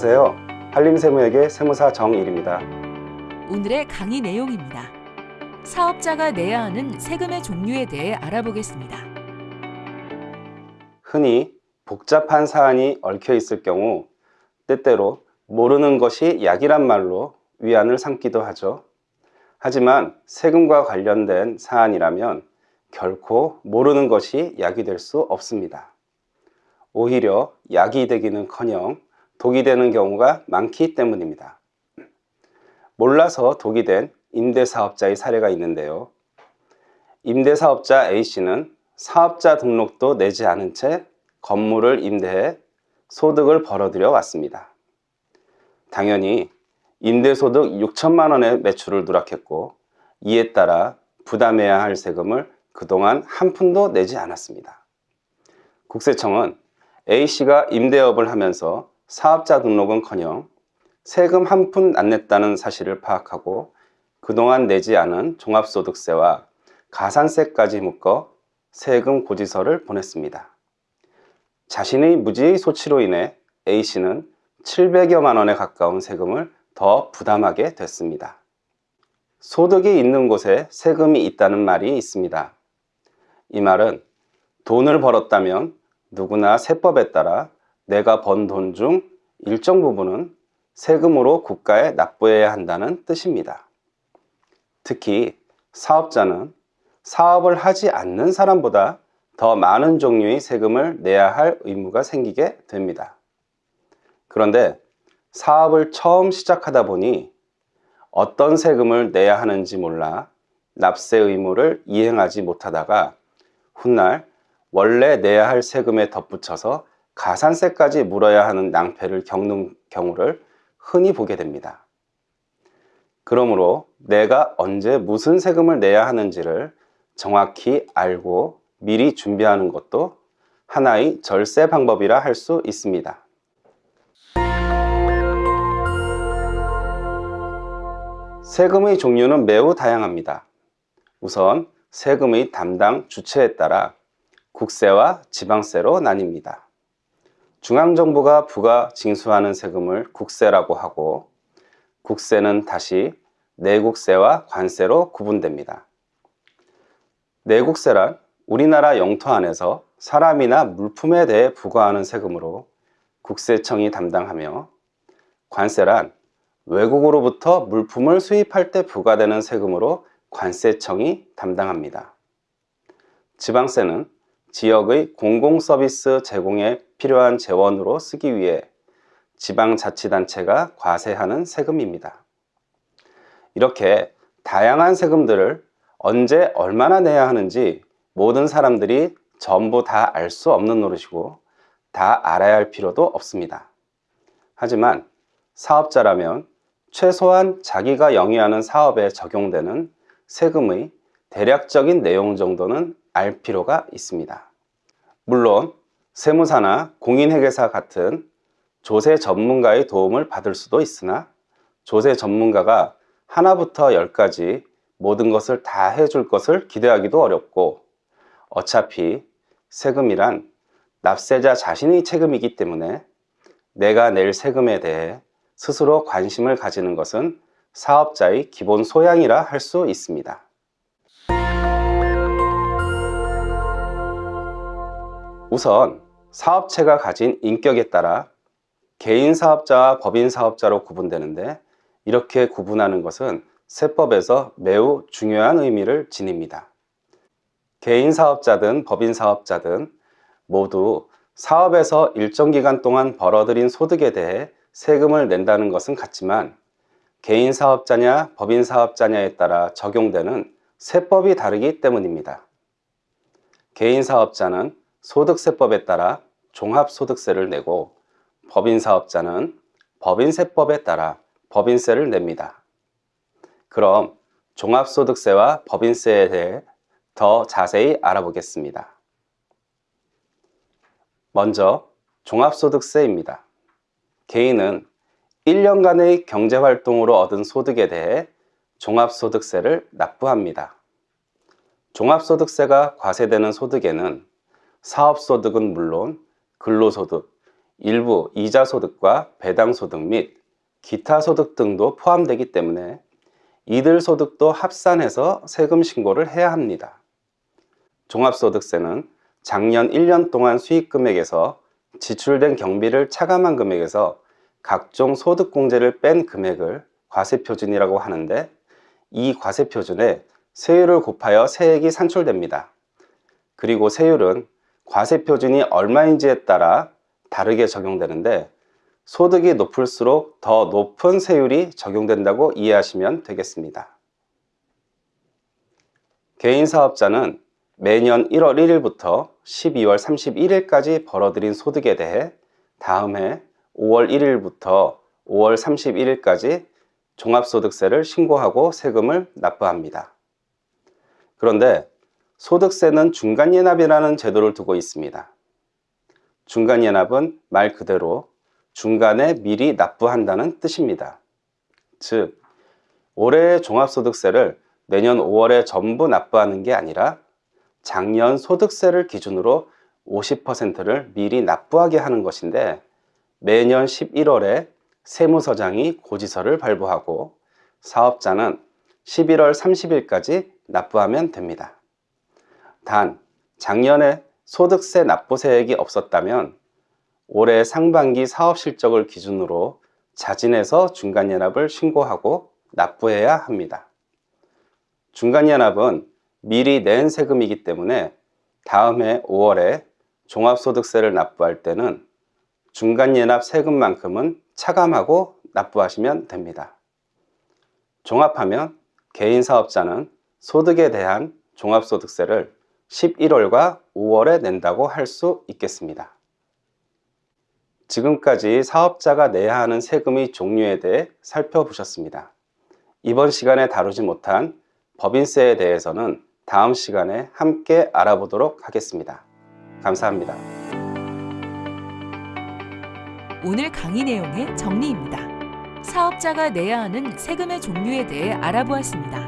안녕하세요. 한림세무에게 세무사 정일입니다. 오늘의 강의 내용입니다. 사업자가 내야 하는 세금의 종류에 대해 알아보겠습니다. 흔히 복잡한 사안이 얽혀 있을 경우 때때로 모르는 것이 약이란 말로 위안을 삼기도 하죠. 하지만 세금과 관련된 사안이라면 결코 모르는 것이 약이 될 수 없습니다. 오히려 약이 되기는커녕 독이 되는 경우가 많기 때문입니다. 몰라서 독이 된 임대사업자의 사례가 있는데요. 임대사업자 A씨는 사업자 등록도 내지 않은 채 건물을 임대해 소득을 벌어들여 왔습니다. 당연히 임대소득 6천만 원의 매출을 누락했고 이에 따라 부담해야 할 세금을 그동안 한 푼도 내지 않았습니다. 국세청은 A씨가 임대업을 하면서 사업자 등록은커녕 세금 한 푼 안 냈다는 사실을 파악하고 그동안 내지 않은 종합소득세와 가산세까지 묶어 세금 고지서를 보냈습니다. 자신의 무지의 소치로 인해 A씨는 700여만 원에 가까운 세금을 더 부담하게 됐습니다. 소득이 있는 곳에 세금이 있다는 말이 있습니다. 이 말은 돈을 벌었다면 누구나 세법에 따라 내가 번 돈 중 일정 부분은 세금으로 국가에 납부해야 한다는 뜻입니다. 특히 사업자는 사업을 하지 않는 사람보다 더 많은 종류의 세금을 내야 할 의무가 생기게 됩니다. 그런데 사업을 처음 시작하다 보니 어떤 세금을 내야 하는지 몰라 납세 의무를 이행하지 못하다가 훗날 원래 내야 할 세금에 덧붙여서 가산세까지 물어야 하는 낭패를 겪는 경우를 흔히 보게 됩니다. 그러므로 내가 언제 무슨 세금을 내야 하는지를 정확히 알고 미리 준비하는 것도 하나의 절세 방법이라 할 수 있습니다. 세금의 종류는 매우 다양합니다. 우선 세금의 담당 주체에 따라 국세와 지방세로 나뉩니다. 중앙정부가 부가 징수하는 세금을 국세라고 하고 국세는 다시 내국세와 관세로 구분됩니다. 내국세란 우리나라 영토 안에서 사람이나 물품에 대해 부과하는 세금으로 국세청이 담당하며 관세란 외국으로부터 물품을 수입할 때 부과되는 세금으로 관세청이 담당합니다. 지방세는 지역의 공공서비스 제공에 필요한 재원으로 쓰기 위해 지방자치단체가 과세하는 세금입니다. 이렇게 다양한 세금들을 언제 얼마나 내야 하는지 모든 사람들이 전부 다 알 수 없는 노릇이고 다 알아야 할 필요도 없습니다. 하지만 사업자라면 최소한 자기가 영위하는 사업에 적용되는 세금의 대략적인 내용 정도는 알 필요가 있습니다. 물론 세무사나 공인회계사 같은 조세 전문가의 도움을 받을 수도 있으나 조세 전문가가 하나부터 열까지 모든 것을 다 해줄 것을 기대하기도 어렵고 어차피 세금이란 납세자 자신의 책임이기 때문에 내가 낼 세금에 대해 스스로 관심을 가지는 것은 사업자의 기본 소양이라 할 수 있습니다. 우선 사업체가 가진 인격에 따라 개인 사업자와 법인 사업자로 구분되는데 이렇게 구분하는 것은 세법에서 매우 중요한 의미를 지닙니다. 개인 사업자든 법인 사업자든 모두 사업에서 일정 기간 동안 벌어들인 소득에 대해 세금을 낸다는 것은 같지만 개인 사업자냐 법인 사업자냐에 따라 적용되는 세법이 다르기 때문입니다. 개인 사업자는 소득세법에 따라 종합소득세를 내고 법인 사업자는 법인세법에 따라 법인세를 냅니다. 그럼 종합소득세와 법인세에 대해 더 자세히 알아보겠습니다. 먼저 종합소득세입니다. 개인은 1년간의 경제활동으로 얻은 소득에 대해 종합소득세를 납부합니다. 종합소득세가 과세되는 소득에는 사업소득은 물론 근로소득, 일부 이자 소득과 배당 소득 및 기타 소득 등도 포함되기 때문에 이들 소득도 합산해서 세금 신고를 해야 합니다. 종합소득세는 작년 1년 동안 수익 금액에서 지출된 경비를 차감한 금액에서 각종 소득 공제를 뺀 금액을 과세표준이라고 하는데 이 과세표준에 세율을 곱하여 세액이 산출됩니다. 그리고 세율은 과세 표준이 얼마인지에 따라 다르게 적용되는데 소득이 높을수록 더 높은 세율이 적용된다고 이해하시면 되겠습니다. 개인 사업자는 매년 1월 1일부터 12월 31일까지 벌어들인 소득에 대해 다음 해 5월 1일부터 5월 31일까지 종합소득세를 신고하고 세금을 납부합니다. 그런데 소득세는 중간연납이라는 제도를 두고 있습니다. 중간연납은 말 그대로 중간에 미리 납부한다는 뜻입니다. 즉, 올해의 종합소득세를 내년 5월에 전부 납부하는 게 아니라 작년 소득세를 기준으로 50%를 미리 납부하게 하는 것인데 매년 11월에 세무서장이 고지서를 발부하고 사업자는 11월 30일까지 납부하면 됩니다. 단, 작년에 소득세 납부세액이 없었다면 올해 상반기 사업 실적을 기준으로 자진해서 중간연합을 신고하고 납부해야 합니다. 중간연합은 미리 낸 세금이기 때문에 다음 해 5월에 종합소득세를 납부할 때는 중간연합 세금만큼은 차감하고 납부하시면 됩니다. 종합하면 개인 사업자는 소득에 대한 종합소득세를 11월과 5월에 낸다고 할 수 있겠습니다. 지금까지 사업자가 내야 하는 세금의 종류에 대해 살펴보셨습니다. 이번 시간에 다루지 못한 법인세에 대해서는 다음 시간에 함께 알아보도록 하겠습니다. 감사합니다. 오늘 강의 내용의 정리입니다. 사업자가 내야 하는 세금의 종류에 대해 알아보았습니다.